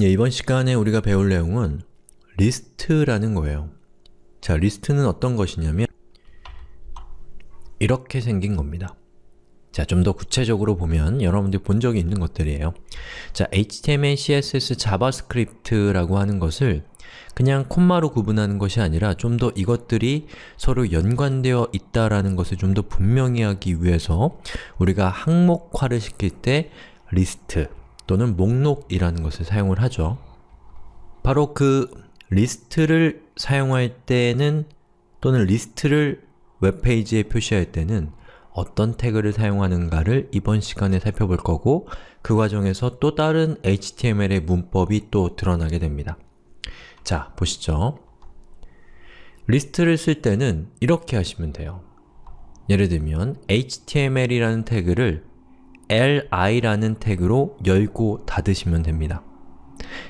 예, 이번 시간에 우리가 배울 내용은 리스트라는 거예요. 자, 리스트는 어떤 것이냐면 이렇게 생긴 겁니다. 자, 좀 더 구체적으로 보면 여러분들이 본 적이 있는 것들이에요. 자, HTML, CSS, JavaScript라고 하는 것을 그냥 콤마로 구분하는 것이 아니라 좀 더 이것들이 서로 연관되어 있다라는 것을 좀 더 분명히 하기 위해서 우리가 항목화를 시킬 때 리스트 또는 목록이라는 것을 사용을 하죠. 바로 그 리스트를 사용할 때는 또는 리스트를 웹페이지에 표시할 때는 어떤 태그를 사용하는가를 이번 시간에 살펴볼 거고 그 과정에서 또 다른 HTML의 문법이 또 드러나게 됩니다. 자, 보시죠. 리스트를 쓸 때는 이렇게 하시면 돼요. 예를 들면 HTML이라는 태그를 li라는 태그로 열고 닫으시면 됩니다.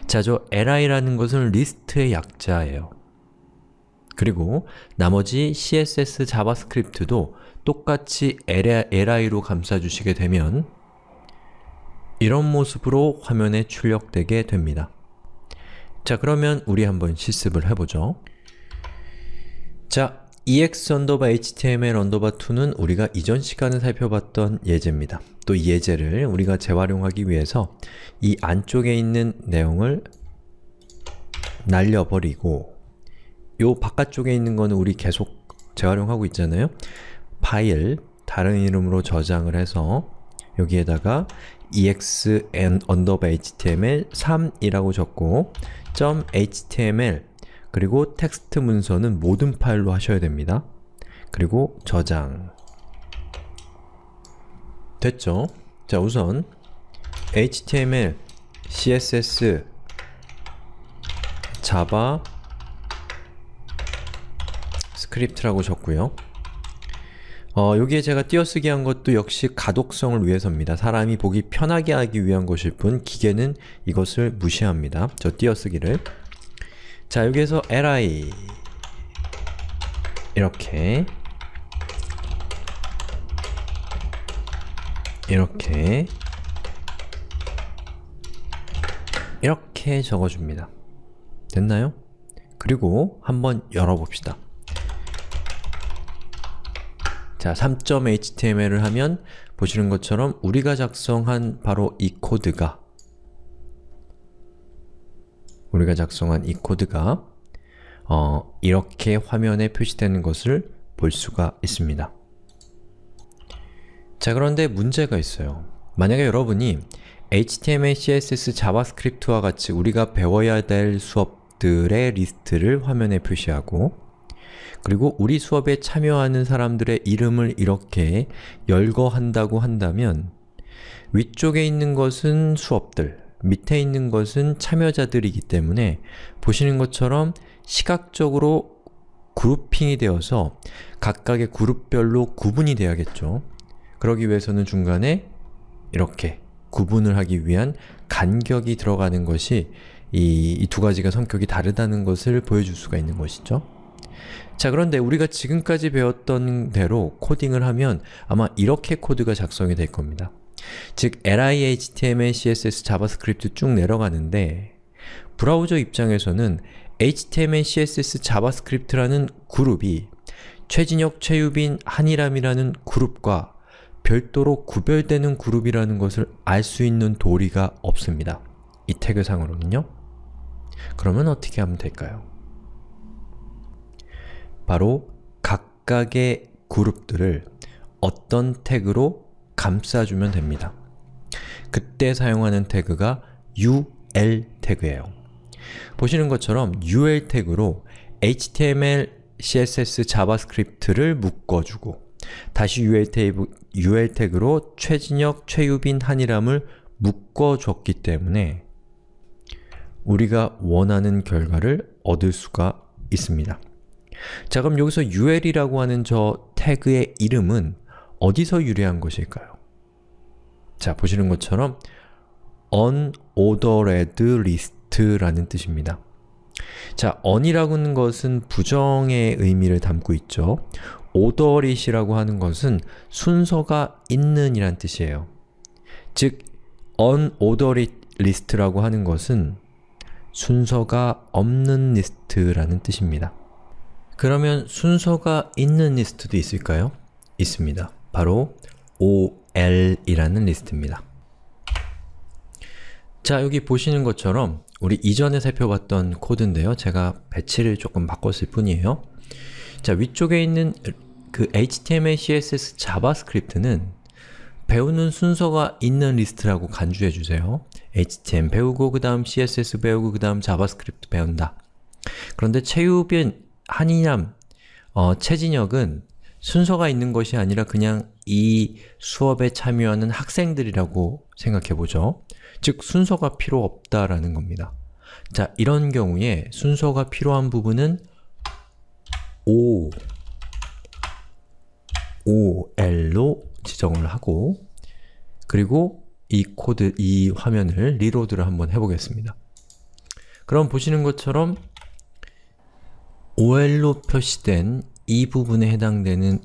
자, 저 li라는 것은 리스트의 약자예요. 그리고 나머지 CSS, 자바스크립트도 똑같이 li로 감싸주시게 되면 이런 모습으로 화면에 출력되게 됩니다. 자, 그러면 우리 한번 실습을 해보죠. 자, ex html 2는 우리가 이전 시간에 살펴봤던 예제입니다. 또 이 예제를 우리가 재활용하기 위해서 이 안쪽에 있는 내용을 날려버리고 요 바깥쪽에 있는 거는 우리 계속 재활용하고 있잖아요. 파일, 다른 이름으로 저장을 해서 여기에다가 exn_html 3이라고 적고 .html 그리고 텍스트 문서는 모든 파일로 하셔야 됩니다. 그리고 저장 됐죠? 자 우선 HTML, CSS, 자바, 스크립트라고 적고요. 어, 여기에 제가 띄어쓰기 한 것도 역시 가독성을 위해서입니다. 사람이 보기 편하게 하기 위한 것일 뿐 기계는 이것을 무시합니다. 저 띄어쓰기를 자, 여기에서 li 이렇게 이렇게 이렇게 적어줍니다. 됐나요? 그리고 한번 열어봅시다. 자, 3.html을 하면 보시는 것처럼 우리가 작성한 바로 이 코드가 우리가 작성한 이 코드가 어, 이렇게 화면에 표시되는 것을 볼 수가 있습니다. 자, 그런데 문제가 있어요. 만약에 여러분이 HTML, CSS, 자바스크립트와 같이 우리가 배워야 될 수업들의 리스트를 화면에 표시하고 그리고 우리 수업에 참여하는 사람들의 이름을 이렇게 열거한다고 한다면 위쪽에 있는 것은 수업들, 밑에 있는 것은 참여자들이기 때문에 보시는 것처럼 시각적으로 그룹핑이 되어서 각각의 그룹별로 구분이 돼야겠죠. 그러기 위해서는 중간에 이렇게 구분을 하기 위한 간격이 들어가는 것이 이 두 가지가 성격이 다르다는 것을 보여줄 수가 있는 것이죠. 자 그런데 우리가 지금까지 배웠던 대로 코딩을 하면 아마 이렇게 코드가 작성이 될 겁니다. 즉 li, html, css, 자바스크립트 쭉 내려가는데 브라우저 입장에서는 html, css, 자바스크립트라는 그룹이 최진혁, 최유빈, 한이람이라는 그룹과 별도로 구별되는 그룹이라는 것을 알 수 있는 도리가 없습니다. 이 태그상으로는요. 그러면 어떻게 하면 될까요? 바로 각각의 그룹들을 어떤 태그로 감싸주면 됩니다. 그때 사용하는 태그가 ul 태그예요. 보시는 것처럼 ul 태그로 HTML, CSS, 자바스크립트를 묶어주고 다시 ul, 태그, ul 태그로 최진혁, 최유빈, 한이람을 묶어줬기 때문에 우리가 원하는 결과를 얻을 수가 있습니다. 자 그럼 여기서 ul이라고 하는 저 태그의 이름은 어디서 유래한 것일까요? 자, 보시는 것처럼 unordered list라는 뜻입니다. 자, on이라고 하는 것은 부정의 의미를 담고 있죠. ordered이라고 하는 것은 순서가 있는 이란 뜻이에요. 즉, unordered list라고 하는 것은 순서가 없는 리스트라는 뜻입니다. 그러면 순서가 있는 리스트도 있을까요? 있습니다. 바로 OL이라는 리스트입니다. 자, 여기 보시는 것처럼 우리 이전에 살펴봤던 코드인데요. 제가 배치를 조금 바꿨을 뿐이에요. 자, 위쪽에 있는 그 HTML, CSS, 자바스크립트는 배우는 순서가 있는 리스트라고 간주해 주세요. HTML 배우고 그 다음 CSS 배우고 그 다음 자바스크립트 배운다. 그런데 최유빈, 한이람, 어, 최진혁은 순서가 있는 것이 아니라 그냥 이 수업에 참여하는 학생들이라고 생각해보죠. 즉, 순서가 필요 없다라는 겁니다. 자, 이런 경우에 순서가 필요한 부분은 O, OL로 지정을 하고 그리고 이 코드, 이 화면을 reload를 한번 해보겠습니다. 그럼 보시는 것처럼 OL로 표시된 이 부분에 해당되는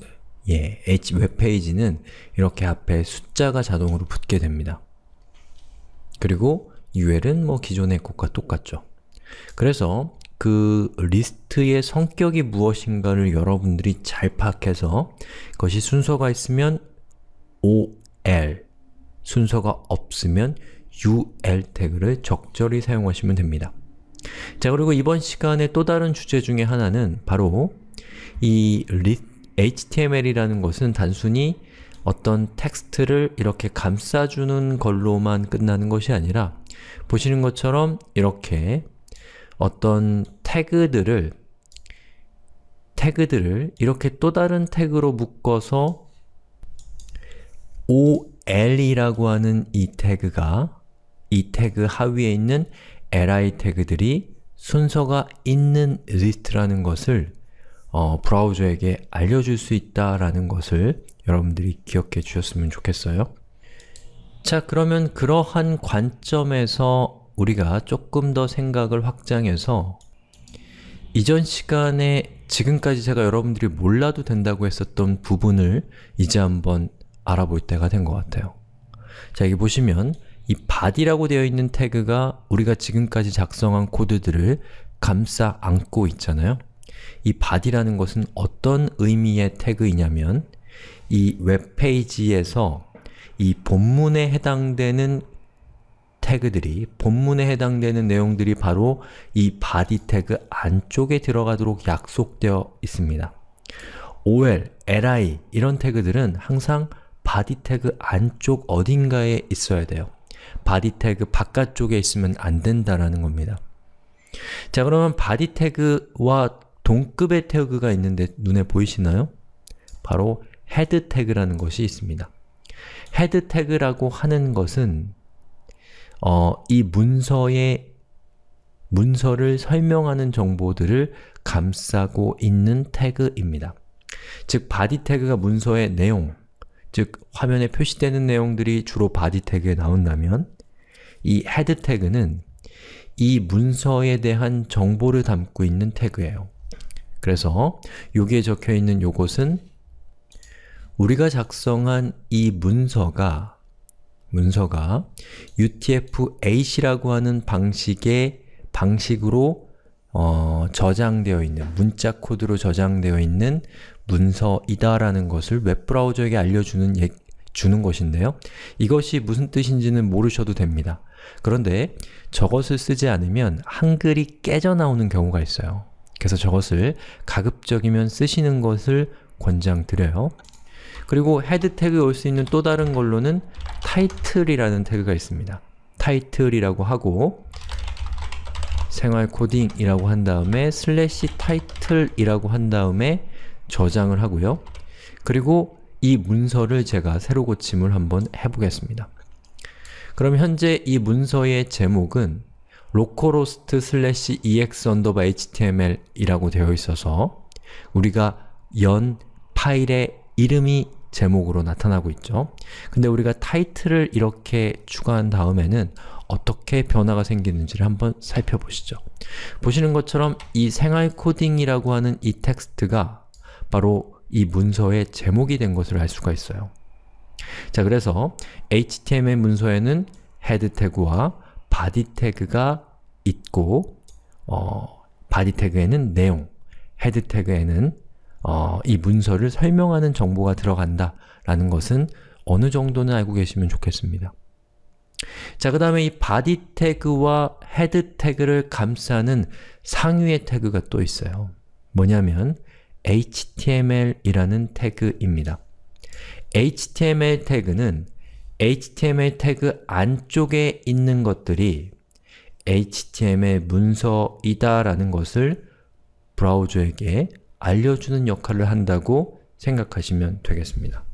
예, H 웹페이지는 이렇게 앞에 숫자가 자동으로 붙게 됩니다. 그리고 UL은 뭐 기존의 것과 똑같죠. 그래서 그 리스트의 성격이 무엇인가를 여러분들이 잘 파악해서 그것이 순서가 있으면 OL, 순서가 없으면 UL 태그를 적절히 사용하시면 됩니다. 자 그리고 이번 시간에 또 다른 주제 중에 하나는 바로 이 HTML이라는 것은 단순히 어떤 텍스트를 이렇게 감싸주는 걸로만 끝나는 것이 아니라 보시는 것처럼 이렇게 어떤 태그들을 태그들을 이렇게 또 다른 태그로 묶어서 ol이라고 하는 이 태그가 이 태그 하위에 있는 li 태그들이 순서가 있는 리스트라는 것을 어, 브라우저에게 알려줄 수 있다라는 것을 여러분들이 기억해 주셨으면 좋겠어요. 자, 그러면 그러한 관점에서 우리가 조금 더 생각을 확장해서 이전 시간에 지금까지 제가 여러분들이 몰라도 된다고 했었던 부분을 이제 한번 알아볼 때가 된 것 같아요. 자, 여기 보시면 이 body라고 되어 있는 태그가 우리가 지금까지 작성한 코드들을 감싸 안고 있잖아요. 이 body라는 것은 어떤 의미의 태그이냐면 이 웹페이지에서 이 본문에 해당되는 태그들이, 본문에 해당되는 내용들이 바로 이 body 태그 안쪽에 들어가도록 약속되어 있습니다. ol, li 이런 태그들은 항상 body 태그 안쪽 어딘가에 있어야 돼요. body 태그 바깥쪽에 있으면 안 된다라는 겁니다. 자 그러면 body 태그와 동급의 태그가 있는데 눈에 보이시나요? 바로 head 태그라는 것이 있습니다. head 태그라고 하는 것은 어, 이 문서의 문서를 설명하는 정보들을 감싸고 있는 태그입니다. 즉, body 태그가 문서의 내용, 즉 화면에 표시되는 내용들이 주로 body 태그에 나온다면 이 head 태그는 이 문서에 대한 정보를 담고 있는 태그예요. 그래서 여기에 적혀 있는 요것은 우리가 작성한 이 문서가 문서가 UTF-8이라고 하는 방식의 방식으로 어, 저장되어 있는, 문자 코드로 저장되어 있는 문서이다라는 것을 웹브라우저에게 알려주는 예, 주는 것인데요. 이것이 무슨 뜻인지는 모르셔도 됩니다. 그런데 저것을 쓰지 않으면 한글이 깨져 나오는 경우가 있어요. 그래서 저것을 가급적이면 쓰시는 것을 권장드려요. 그리고 헤드 태그에 올 수 있는 또 다른 걸로는 타이틀이라는 태그가 있습니다. 타이틀이라고 하고 생활 코딩이라고 한 다음에 슬래시 타이틀이라고 한 다음에 저장을 하고요. 그리고 이 문서를 제가 새로 고침을 한번 해보겠습니다. 그럼 현재 이 문서의 제목은 localhost slash ex underbar html 이라고 되어 있어서 우리가 연 파일의 이름이 제목으로 나타나고 있죠. 근데 우리가 타이틀을 이렇게 추가한 다음에는 어떻게 변화가 생기는지를 한번 살펴보시죠. 보시는 것처럼 이 생활 코딩이라고 하는 이 텍스트가 바로 이 문서의 제목이 된 것을 알 수가 있어요. 자, 그래서 HTML 문서에는 헤드 태그와 body 태그가 있고 어, body 태그에는 내용, 헤드 태그에는 어, 이 문서를 설명하는 정보가 들어간다 라는 것은 어느 정도는 알고 계시면 좋겠습니다. 자, 그 다음에 이 body 태그와 헤드 태그를 감싸는 상위의 태그가 또 있어요. 뭐냐면 HTML이라는 태그입니다. HTML 태그는 HTML 태그 안쪽에 있는 것들이 HTML 문서이다 라는 것을 브라우저에게 알려주는 역할을 한다고 생각하시면 되겠습니다.